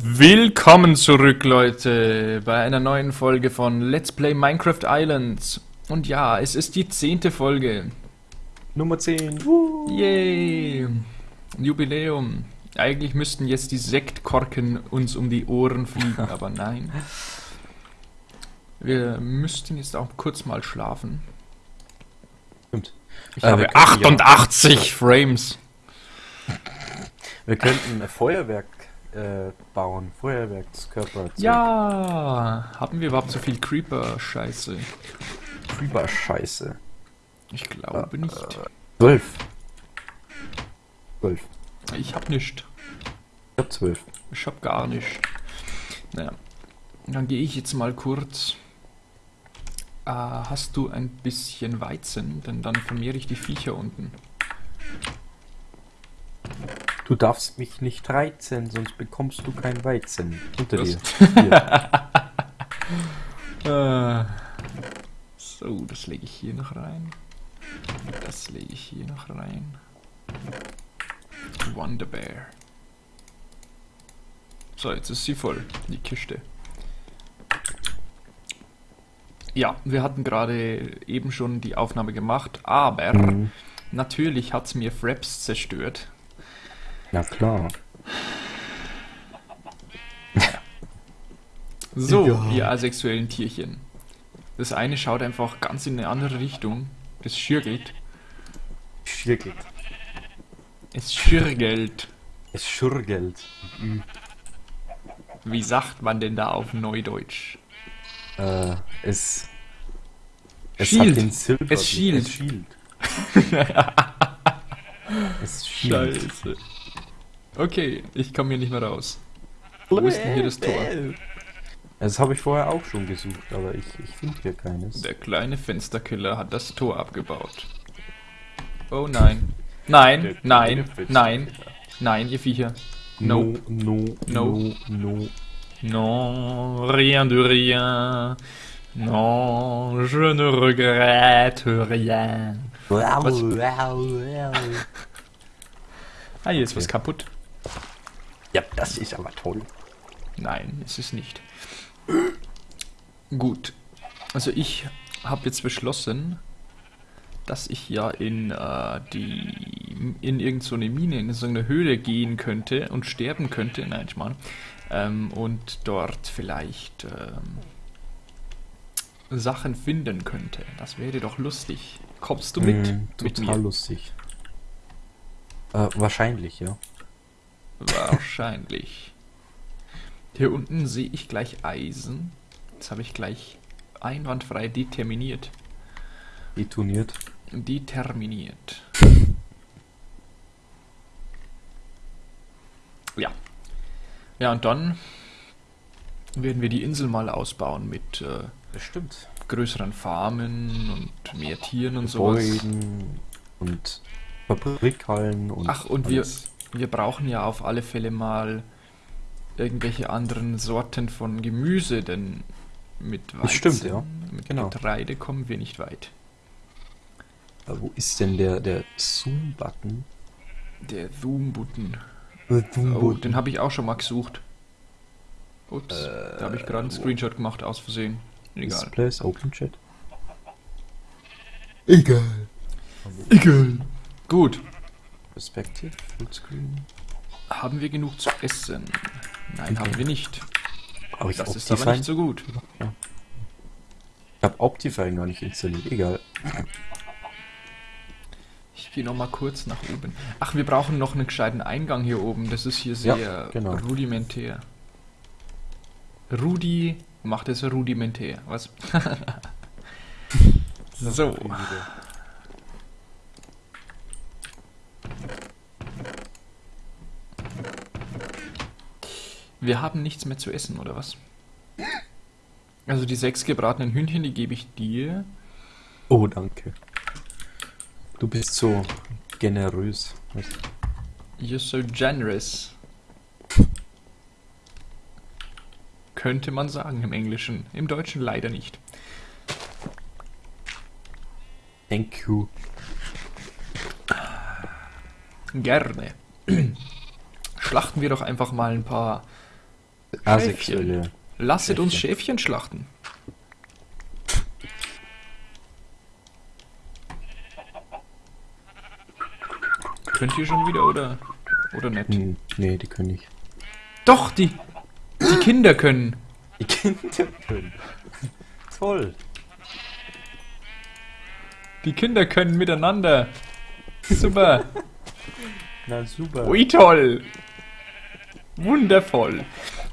Willkommen zurück, Leute, bei einer neuen Folge von Let's Play Minecraft Islands. Und ja, es ist die zehnte Folge. Nummer 10. Yay! Jubiläum. Eigentlich müssten jetzt die Sektkorken uns um die Ohren fliegen, aber nein. Wir müssten jetzt auch kurz mal schlafen. Stimmt. Ich Äh, wir habe könnten ja- 88 Frames. Wir könnten ein Feuerwerk äh, bauen. Feuerwerkskörper. Ja, haben wir überhaupt so viel Creeper-Scheiße? Creeper-Scheiße. Ich glaube nicht. 12. 12. Ich hab nicht. Ich hab 12. Ich hab gar nicht. Naja, dann gehe ich jetzt mal kurz. Äh, hast du ein bisschen Weizen? Denn dann vermehre ich die Viecher unten. Du darfst mich nicht reizen, sonst bekommst du kein Weizen. Unter Das- dir. Äh, so, das lege ich hier noch rein. Das lege ich hier noch rein. Wonder Bear. So, jetzt ist sie voll, die Kiste. Ja, wir hatten gerade eben schon die Aufnahme gemacht, aber Mhm. natürlich hat es mir Fraps zerstört. Na klar. So, Ja. ihr asexuellen Tierchen. Das eine schaut einfach ganz in eine andere Richtung. Es schürgelt. Schirgelt. Es schürgelt. Es schurgelt. Mhm. Wie sagt man denn da auf Neudeutsch? Äh, es. Es Schielt. hat den Silber. Es schielt. Es schielt. es schielt. Scheiße. Okay, ich komme hier nicht mehr raus. Wo ist denn hier das Tor? Das habe ich vorher auch schon gesucht, aber ich, ich finde hier keines. Der kleine Fensterkiller hat das Tor abgebaut. Oh nein. Nein, nein, nein, nein, ihr Viecher. No. no, No. no, no. Non, rien de rien. Non, je ne regrette rien. Was? Ah, hier ist was kaputt. Ja, das ist aber toll. Nein, ist es nicht. Gut. Also ich habe jetzt beschlossen, dass ich ja in äh, die in irgendeine so eine Mine, in so eine Höhle gehen könnte und sterben könnte. Nein, ich meine. Ähm, und dort vielleicht ähm, Sachen finden könnte. Das wäre doch lustig. Kommst du mit? Mm, mit total mir? lustig. Äh, wahrscheinlich, ja. Wahrscheinlich. Hier unten sehe ich gleich Eisen. Das habe ich gleich einwandfrei determiniert. Detoniert. Determiniert. Ja. Ja, und dann werden wir die Insel mal ausbauen mit äh, Das stimmt. größeren Farmen und mehr Tieren und sowas. Gebäuden und Fabrikhallen und. Ach, und alles. wir brauchen ja auf alle Fälle mal irgendwelche anderen Sorten von Gemüse, denn mit Weizen, Das stimmt, ja. mit Genau. Getreide kommen wir nicht weit. Äh, wo ist denn der, der Zoom-Button? Der Zoom-Button. Der Oh, Zoom-Button. den habe ich auch schon mal gesucht. Ups, Äh, da habe ich gerade einen? Screenshot gemacht, aus Versehen. Egal. Displays, Open Chat. Egal. Egal. Gut. Perspective, Fullscreen. Haben wir genug zu essen? Nein, Okay. haben wir nicht. Aber ich Das ist Optifine- aber nicht so gut. Ich habe Optifine gar nicht installiert. Egal. Ich gehe noch mal kurz nach oben. Ach, wir brauchen noch einen gescheiten Eingang hier oben. Das ist hier sehr Ja, genau. rudimentär. Rudi macht es rudimentär. Was? so. Wir haben nichts mehr zu essen, oder was? Also die sechs gebratenen Hühnchen, die gebe ich dir. Oh, danke. Du bist so generös. You're so generous. Könnte man sagen im Englischen. Im Deutschen leider nicht. Thank you. Gerne. Schlachten wir doch einfach mal ein paar Asexuelle. Lasset uns Schäfchen schlachten. Könnt ihr schon wieder oder oder nicht? Hm, nee, die können nicht. Doch, die die Kinder können. Die Kinder können. Toll. Die Kinder können miteinander. Super. Na super. Ui toll. Wundervoll.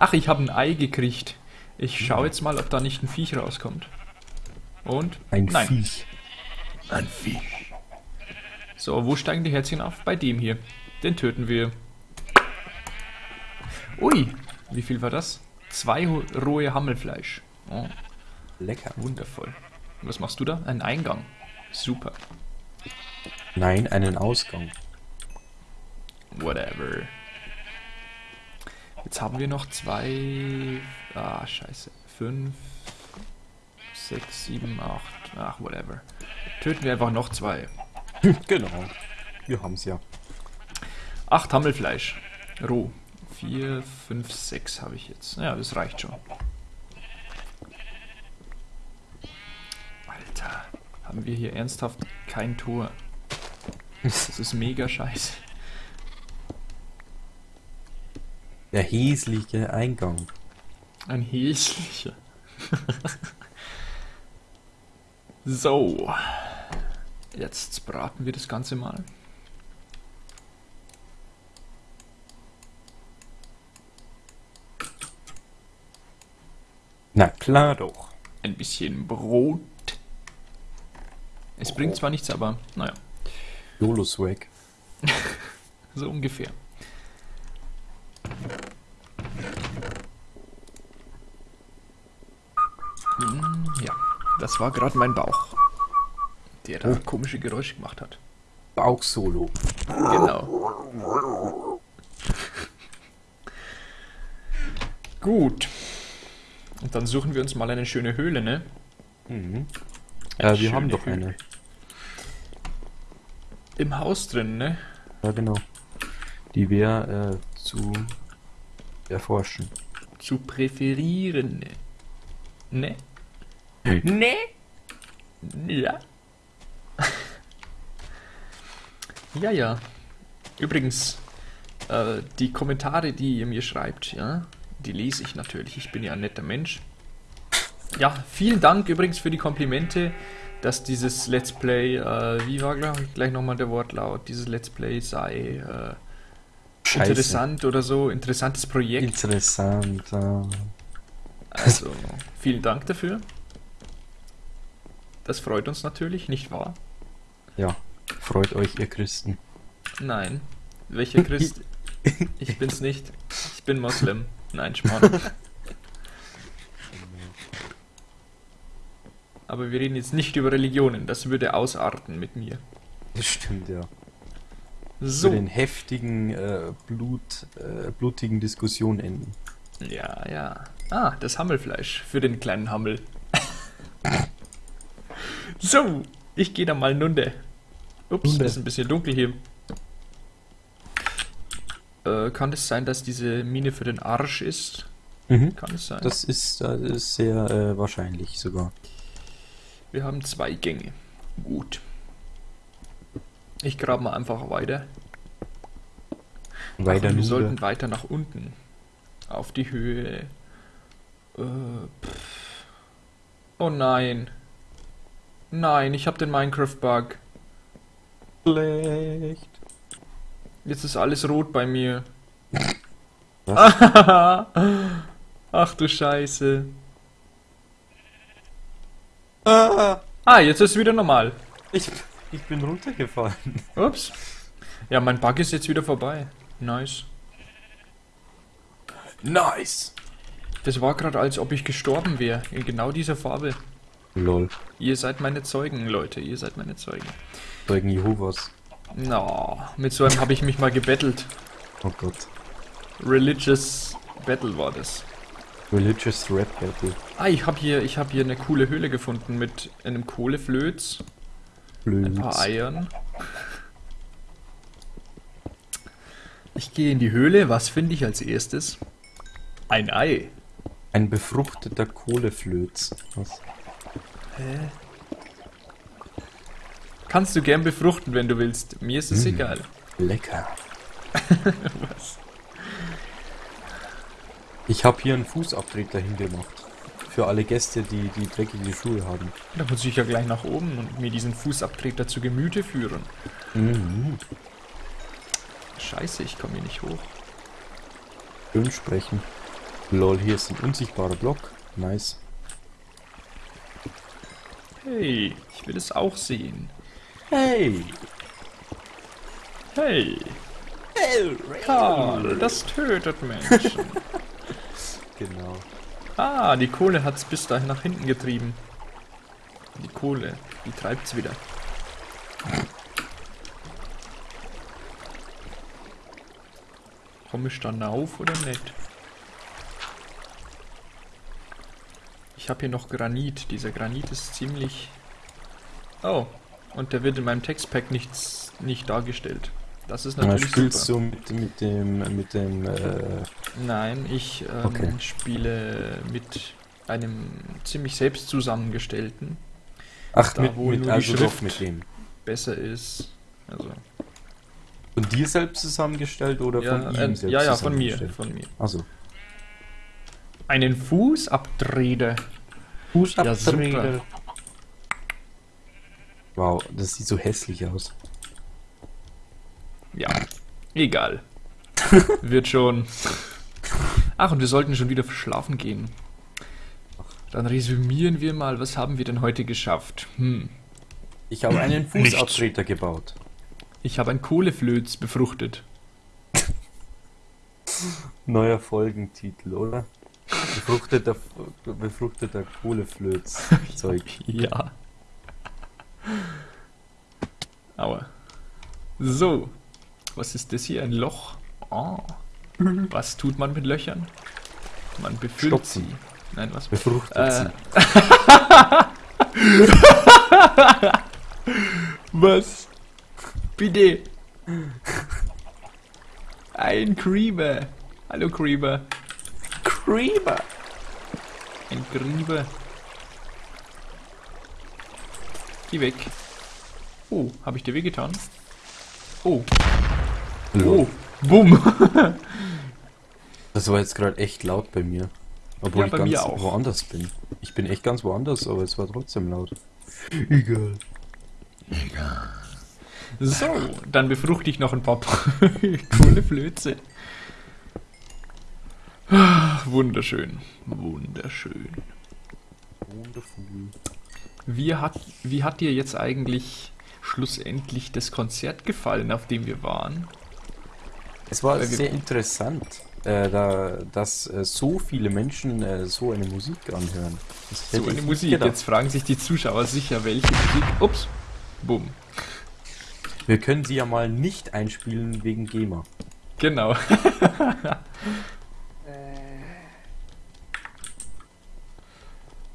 Ach, ich habe ein Ei gekriegt. Ich schaue jetzt mal, ob da nicht ein Viech rauskommt. Und? Ein Nein. Viech. Ein Viech. So, wo steigen die Herzchen auf? Bei dem hier. Den töten wir. Ui, wie viel war das? Zwei rohe Hammelfleisch. Oh, Lecker. wundervoll. Was machst du da? Ein Eingang. Super. Nein, einen Ausgang. Whatever. Jetzt haben wir noch zwei. Ah, scheiße. Fünf, sechs, sieben, acht. Ach, whatever. Töten wir einfach noch zwei. genau. Wir haben's ja. Acht Hammelfleisch. Roh. Vier, fünf, sechs habe ich jetzt. Ja, das reicht schon. Alter. Haben wir hier ernsthaft kein Tor. Das ist mega scheiße. Der häsliche Eingang. Ein hässlicher. so. Jetzt braten wir das Ganze mal. Na klar doch. Ein bisschen Brot. Es bringt zwar nichts, aber naja, YOLO-Swag. so ungefähr. Hm, Ja, das war gerade mein Bauch, der da Oh. komische Geräusche gemacht hat. Bauchsolo. Genau. Gut. Und dann suchen wir uns mal eine schöne Höhle, ne? Mhm. Ja, wir haben doch Höhle. eine. Im Haus drin, ne? Ja, genau. Die wäre äh, zu erforschen. Zu präferieren, ne? Ne? Ne? Ja. ja, ja. Übrigens, äh, die Kommentare, die ihr mir schreibt, ja, die lese ich natürlich. Ich bin ja ein netter Mensch. Ja, vielen Dank übrigens für die Komplimente, dass dieses Let's Play, äh, wie war gleich, gleich nochmal der Wortlaut, dieses Let's Play sei äh, interessant oder so, interessantes Projekt. Interessant. äh. Also, vielen Dank dafür. Das freut uns natürlich, nicht wahr? Ja, freut euch, ihr Christen. Nein. Welcher Christ? Ich bin's nicht. Ich bin Moslem. Nein, Schmarrn. Aber wir reden jetzt nicht über Religionen. Das würde ausarten mit mir. Das stimmt, ja. Für So. den heftigen, äh, Blut, äh, blutigen Diskussion enden. Ja, ja. Ah, das Hammelfleisch für den kleinen Hammel. So, ich gehe da mal nunde. Ups, Nunde. ist ein bisschen dunkel hier. Äh, kann es sein, dass diese Mine für den Arsch ist? Mhm. Kann es sein? Das ist, das ist sehr äh, wahrscheinlich sogar. Wir haben zwei Gänge. Gut. Ich grabe mal einfach weiter. Weiter Ach, wir sollten weiter nach unten. Auf die Höhe. Äh. Oh nein. Nein, ich habe den Minecraft-Bug. Schlecht. Jetzt ist alles rot bei mir. Ach du Scheiße. Ah, Ah, jetzt ist es wieder normal. ich, ich bin runtergefallen. Ups. Ja, mein Bug ist jetzt wieder vorbei. Nice. Nice. Das war gerade, als ob ich gestorben wäre. In genau dieser Farbe. Lol. Ihr seid meine Zeugen, Leute. Ihr seid meine Zeugen. Zeugen Jehovas. Na, mit so einem habe ich mich mal gebettelt. Oh Gott. Religious Battle war das. Religious Rap Battle. Ah, ich habe hier, ich habe hier eine coole Höhle gefunden mit einem Kohleflöz, ein paar. Eiern. Ich gehe in die Höhle. Was finde ich als erstes? Ein Ei. Ein befruchteter Kohleflöz. Was? Kannst du gern befruchten, wenn du willst. Mir ist es Mm. egal. Lecker. Was? Ich habe hier einen Fußabtreter hingemacht. Für alle Gäste, die die dreckige Schuhe haben. Da muss ich ja gleich nach oben und mir diesen Fußabtreter zu Gemüte führen. Mhm. Scheiße, ich komme hier nicht hoch. Schön sprechen. Lol, hier ist ein unsichtbarer Block. Nice. Hey, ich will es auch sehen. Hey! Hey, Karl, das tötet Menschen. Genau. Ah, die Kohle hat's bis dahin nach hinten getrieben. Die Kohle, die treibt's wieder. Komme ich dann auf oder nicht? Ich habe hier noch Granit. Dieser Granit ist ziemlich... Oh, und der wird in meinem Textpack nichts, nicht dargestellt. Das ist natürlich spielst super. du mit, mit dem, mit dem, äh, Nein, ich ähm, Okay. spiele mit einem ziemlich selbst zusammengestellten. ach, Da, mit, wo mit, nur die also doch Schrift- mit dem. Besser ist. Also, Von dir selbst zusammengestellt oder ja, von äh, ihm selbst ja, ja, von mir, von mir. Also, Einen Fußabtreter. Ja, super. wow, das sieht so hässlich aus. Ja, egal. Wird schon. Ach, und wir sollten schon wieder schlafen gehen. Dann resümieren wir mal, was haben wir denn heute geschafft? Hm. Ich habe einen Fußabtreter gebaut. Ich habe ein Kohleflöz befruchtet. Neuer Folgentitel, oder? Befruchteter, befruchteter Kohleflöz. Zeug. Ja. Aua. So. Was ist das hier? Ein Loch? Oh. Was tut man mit Löchern? Man befüllt Stopfen. sie. Nein, was? Befruchtet Äh. sie. Was? Bitte. Ein Creeper. Hallo Creeper. Creeper. Ein Creeper. Geh weg. Oh, habe ich dir wehgetan? Oh, oh, bumm. Das war jetzt gerade echt laut bei mir. Obwohl Ja, ich bei ganz mir auch. woanders bin. Ich bin echt ganz woanders, aber es war trotzdem laut. Egal. So, dann befruchte ich noch ein paar coole Flöze. Wunderschön, wunderschön. Wonderful. Wie hat, wie hat dir jetzt eigentlich schlussendlich das Konzert gefallen, auf dem wir waren? Es war Weil sehr interessant, äh, da, dass äh, so viele Menschen äh, so eine Musik anhören. Das So eine Musik. gedacht. Jetzt fragen sich die Zuschauer sicher, welche Musik. Ups. Bumm. Wir können sie ja mal nicht einspielen wegen GEMA. Genau.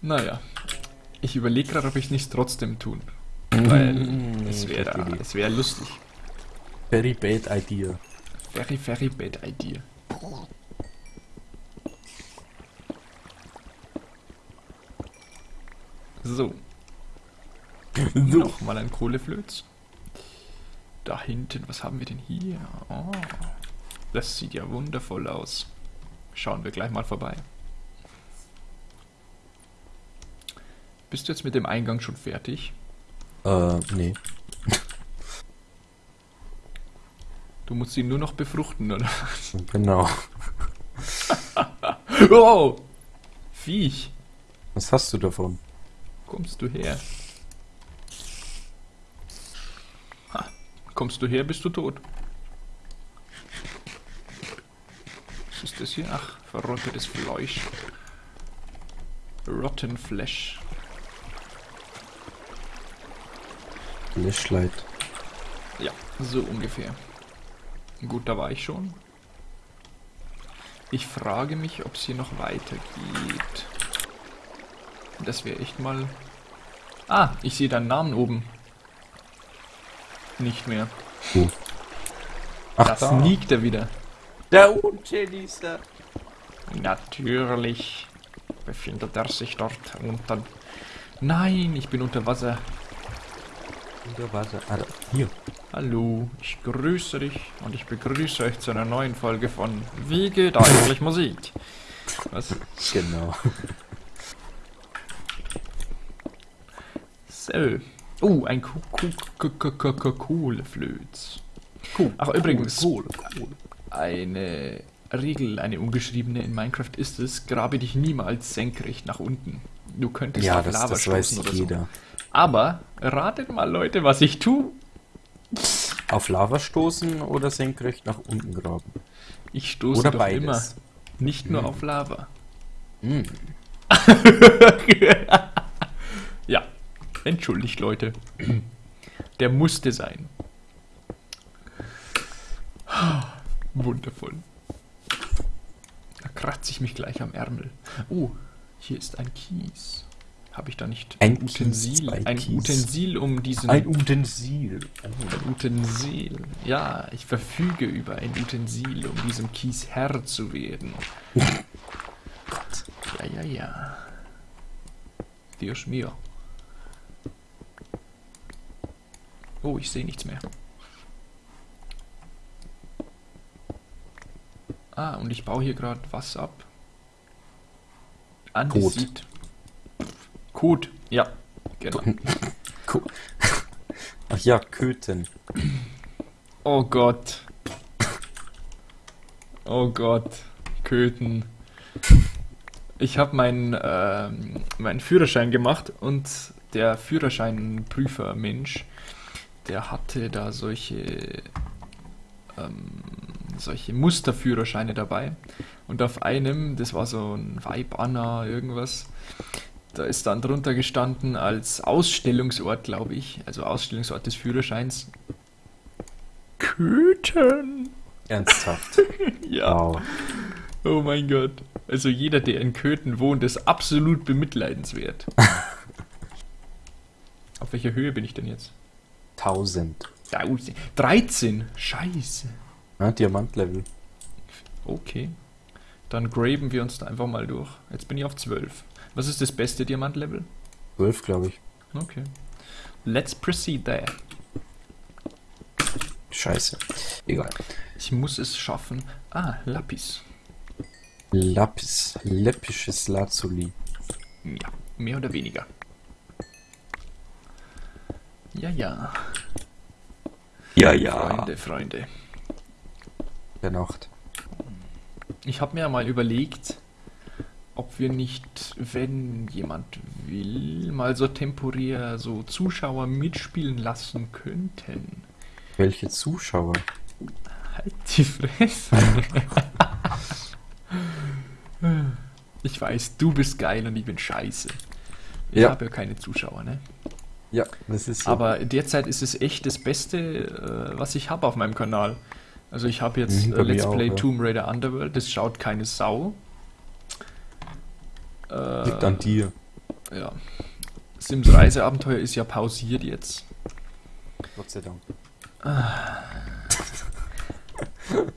naja. Ich überlege gerade, ob ich nicht trotzdem tun. Weil Mm, es wäre es wäre lustig. Very bad idea. Very, very bad idea. So. Nochmal ein Kohleflöz. Da hinten, was haben wir denn hier? Oh, das sieht ja wundervoll aus. Schauen wir gleich mal vorbei. Bist du jetzt mit dem Eingang schon fertig? Äh, nee. Du musst ihn nur noch befruchten, oder? Genau. Oh! Viech! Was hast du davon? Kommst du her? Ha. Kommst du her, bist du tot. Was ist das hier? Ach, verrottetes Fleisch. Rotten Flesh. Flashlight. Ja, so ungefähr. Gut, da war ich schon. Ich frage mich, ob es hier noch weitergeht. Das wäre echt mal... Ah, ich sehe deinen Namen oben. Nicht mehr. Ach, Da da. sneakt er wieder. Da unten ist er. Natürlich befindet er sich dort unten. Nein, ich bin unter Wasser. Unter Wasser. Ah, hier. Hallo, ich grüße dich und ich begrüße euch zu einer neuen Folge von Wie geht eigentlich Musik? Was? Genau. So. Oh, ein Kohleflöz. Ach, übrigens, eine Regel, eine ungeschriebene in Minecraft ist es, grabe dich niemals senkrecht nach unten. Du könntest Ja, auf das, Lava das weiß stoßen oder jeder. so. Aber ratet mal, Leute, was ich tue. Auf Lava stoßen oder senkrecht nach unten graben? Ich stoße Oder doch beides. immer. Nicht nur Hm. auf Lava. Hm. ja, entschuldigt, Leute. Der musste sein. Wundervoll. Da kratze ich mich gleich am Ärmel. Oh, hier ist ein Kies. Habe ich da nicht Ein Utensil? ein. Utensil, um diesen Ein Utensil. Ein Utensil. Ja, ich verfüge über ein Utensil, um diesem Kies Herr zu werden. Ja, ja, ja. Dios mio. Oh, ich sehe nichts mehr. Ah, und ich baue hier gerade was ab. Andesit. Code. Ja, genau. Ach ja, Köten. Oh Gott. Oh Gott. Köten. Ich habe meinen ähm, meinen Führerschein gemacht und der Führerscheinprüfer-Mensch, der hatte da solche ähm, solche Musterführerscheine dabei. Und auf einem, das war so ein Vibe Anna, irgendwas, da ist dann drunter gestanden als Ausstellungsort, glaube ich, also Ausstellungsort des Führerscheins. Köthen. Ernsthaft. Ja. Wow. Oh mein Gott. Also jeder, der in Köthen wohnt, ist absolut bemitleidenswert. Auf welcher Höhe bin ich denn jetzt? 1000. 13. 13. Scheiße. Ja, Diamantlevel. Okay. Dann graben wir uns da einfach mal durch. Jetzt bin ich auf 12. Was ist das beste Diamantlevel? 12, glaube ich. Okay. Let's proceed there. Scheiße. Egal. Ich muss es schaffen. Ah, Lapis. Lapis. Läppisches Lazuli. Ja, mehr oder weniger. Ja, ja. Ja, Freunde, Freunde. Der Nacht. Ich habe mir ja mal überlegt, ob wir nicht, wenn jemand will, mal so temporär so Zuschauer mitspielen lassen könnten. Welche Zuschauer? Halt die Fresse. ich weiß, du bist geil und ich bin scheiße. Ich Ja. habe ja keine Zuschauer, ne? Ja, das ist so. Aber derzeit ist es echt das Beste, äh, was ich habe auf meinem Kanal. Also ich habe jetzt Mhm, äh, Let's auch, Play ja. Tomb Raider Underworld, das schaut keine Sau. Liegt Äh, an dir. ja. Sims Reiseabenteuer ist ja pausiert jetzt. Gott sei Dank.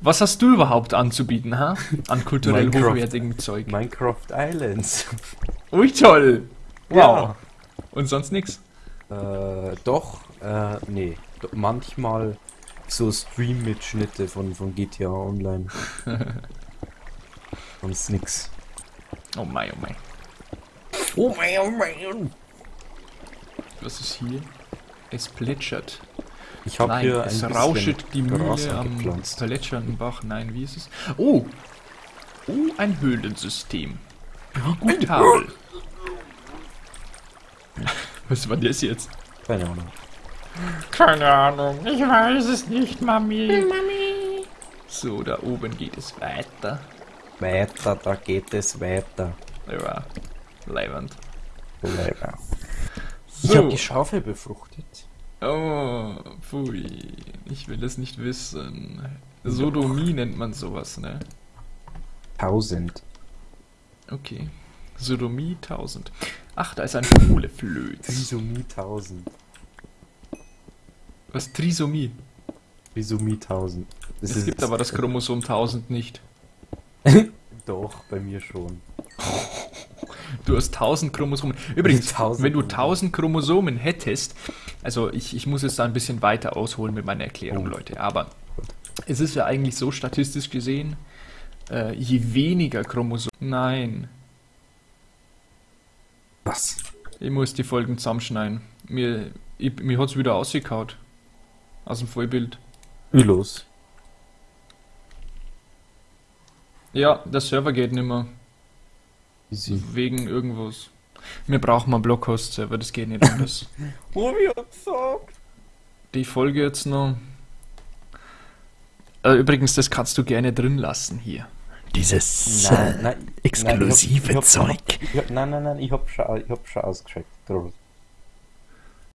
Was hast du überhaupt anzubieten, ha? An kulturell Minecraft. hochwertigem Zeug. Minecraft Islands. Ui, toll! Wow. Ja. Und sonst nix? Äh, doch, äh, nee. Do- Manchmal so Stream-Mitschnitte von, von GTA Online. Sonst nix. Oh mein, oh mein. Oh mein, oh mein. Was ist hier? Es plätschert. Ich habe Nein, hier ein es bisschen rauschet die Mühle am plätschernden Bach. Nein, wie ist es? Oh! Oh, ein Höhlensystem. Wie gut habe. Was war das jetzt? Keine Ahnung. Keine Ahnung, ich weiß es nicht, Mami. Mami. So, da oben geht es weiter. Weiter, da geht es weiter. Ja, leibend. Ich So. habe die Schaufel befruchtet. Oh, pfui. Ich will es nicht wissen. Sodomie nennt man sowas, ne? 1000. Okay. Sodomie 1000. Ach, da ist ein Kohleflöz. Trisomie 1000. Was? Trisomie? Trisomie 1000. Das Es gibt aber das Chromosom 1000 nicht. Doch, bei mir schon. Du hast 1000 Chromosomen. Übrigens, 1000 wenn du 1000 Chromosomen hättest, also ich, ich muss jetzt da ein bisschen weiter ausholen mit meiner Erklärung, Oh. Leute, aber es ist ja eigentlich so statistisch gesehen, äh, je weniger Chromosomen. Nein, Was? ich muss die Folgen zusammenschneiden. Mir, ich, mir hat es wieder ausgekaut. Aus dem Vollbild. Wie los? Ja, der Server geht nicht mehr. Easy. Wegen irgendwas. Wir brauchen mal einen Blockhost-Server, das geht nicht anders. Oh, wie hat gesagt? Die Folge jetzt noch. Äh, übrigens, das kannst du gerne drin lassen hier. Dieses Nein, äh, nein, exklusive nein, ich hab, ich hab, Zeug. Ich hab, nein, nein, nein, ich hab schon, ich hab schon ausgeschickt. Groß.